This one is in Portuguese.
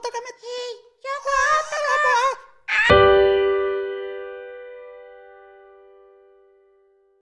tocar minha